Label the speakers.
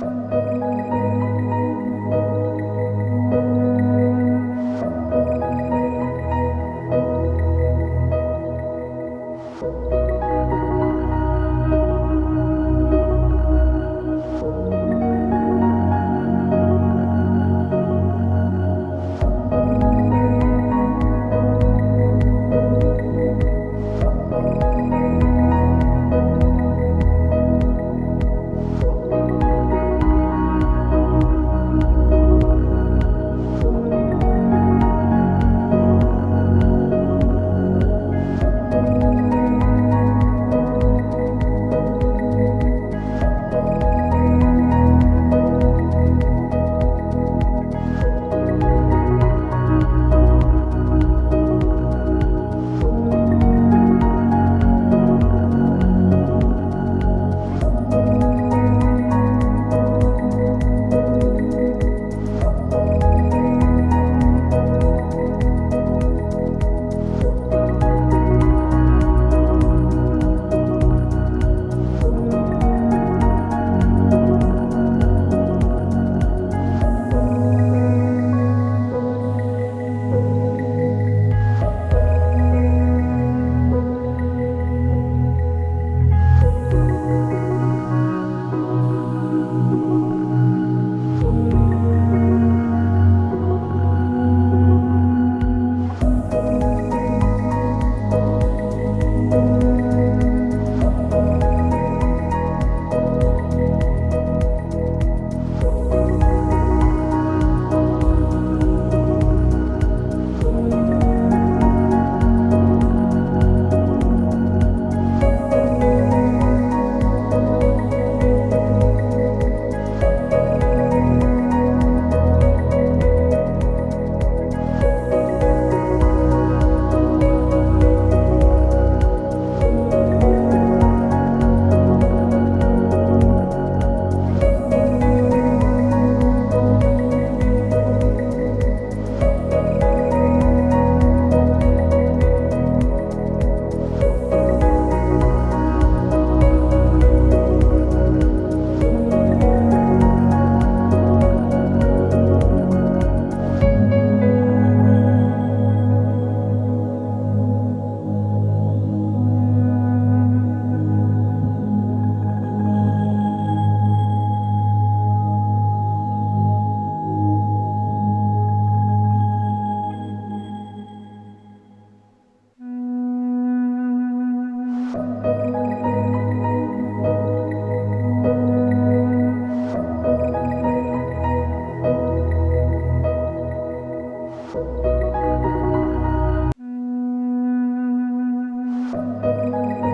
Speaker 1: Música Música